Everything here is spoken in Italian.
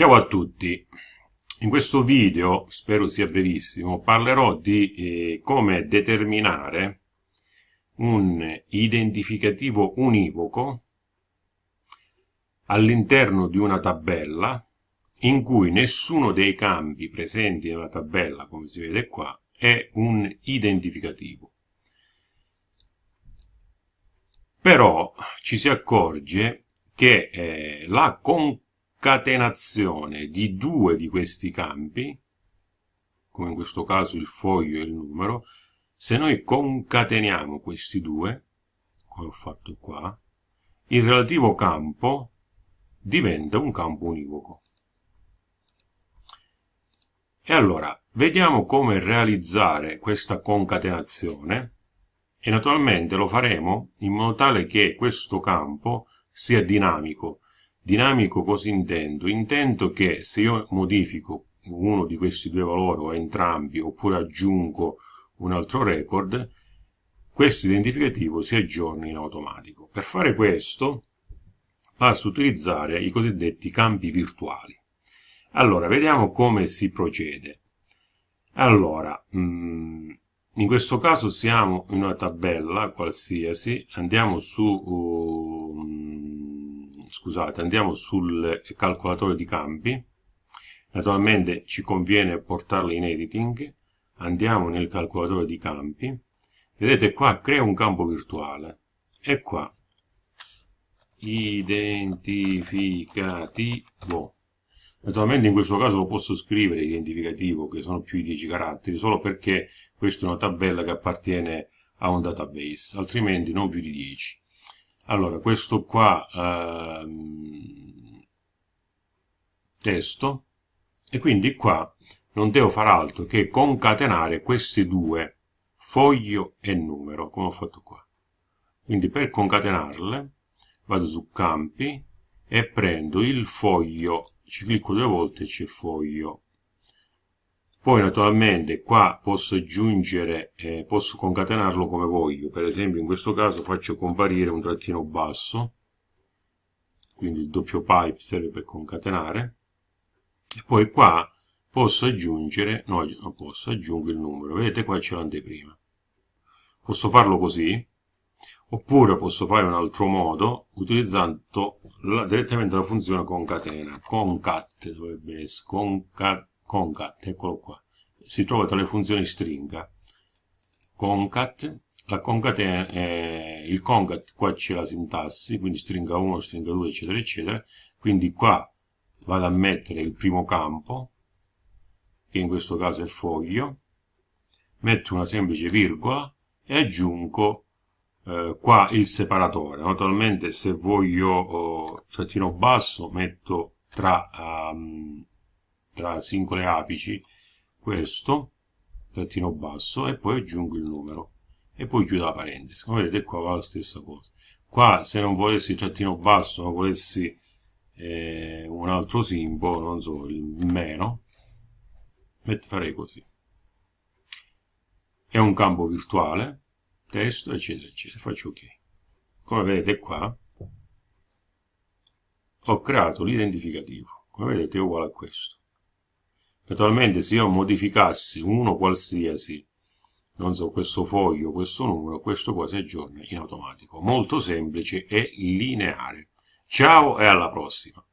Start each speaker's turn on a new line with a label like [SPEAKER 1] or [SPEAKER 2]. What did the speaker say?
[SPEAKER 1] Ciao a tutti, in questo video, spero sia brevissimo, parlerò di eh, come determinare un identificativo univoco all'interno di una tabella in cui nessuno dei campi presenti nella tabella, come si vede qua, è un identificativo. Però ci si accorge che eh, la concorrenza concatenazione di due di questi campi, come in questo caso il foglio e il numero, se noi concateniamo questi due, come ho fatto qua, il relativo campo diventa un campo univoco. E allora, vediamo come realizzare questa concatenazione e naturalmente lo faremo in modo tale che questo campo sia dinamico, Dinamico cosa intendo? Intendo che se io modifico uno di questi due valori o entrambi oppure aggiungo un altro record, questo identificativo si aggiorna in automatico. Per fare questo basta utilizzare i cosiddetti campi virtuali. Allora, vediamo come si procede. Allora, mm, in questo caso siamo in una tabella qualsiasi, andiamo su scusate, andiamo sul calcolatore di campi, naturalmente ci conviene portarlo in editing, andiamo nel calcolatore di campi, vedete qua crea un campo virtuale, e qua. Identificativo. Naturalmente in questo caso lo posso scrivere identificativo, che sono più di 10 caratteri, solo perché questa è una tabella che appartiene a un database, altrimenti non più di 10 allora questo qua ehm, testo. E quindi qua non devo fare altro che concatenare questi due foglio e numero come ho fatto qua. Quindi per concatenarle vado su campi e prendo il foglio ci clicco due volte e c'è foglio poi naturalmente qua posso aggiungere, eh, posso concatenarlo come voglio, per esempio in questo caso faccio comparire un trattino basso, quindi il doppio pipe serve per concatenare, e poi qua posso aggiungere, no, non posso, aggiungo il numero, vedete qua c'è l'anteprima. Posso farlo così, oppure posso fare un altro modo utilizzando la, direttamente la funzione concatena, concat dovrebbe essere, concat, concat, eccolo qua, si trova tra le funzioni stringa. Concat, la concatena, eh, il concat qua c'è la sintassi, quindi stringa 1, stringa 2, eccetera, eccetera, quindi qua vado a mettere il primo campo, che in questo caso è il foglio, metto una semplice virgola e aggiungo eh, qua il separatore. Naturalmente se voglio oh, trattino basso metto tra um, tra singole apici questo trattino basso e poi aggiungo il numero e poi chiudo la parentesi. Come vedete qua va la stessa cosa. Qua se non volessi trattino basso ma volessi eh, un altro simbolo non so il meno farei così. È un campo virtuale testo eccetera eccetera. Faccio ok. Come vedete qua ho creato l'identificativo. Come vedete è uguale a questo Naturalmente se io modificassi uno qualsiasi, non so, questo foglio, questo numero, questo qua si aggiorna in automatico. Molto semplice e lineare. Ciao e alla prossima!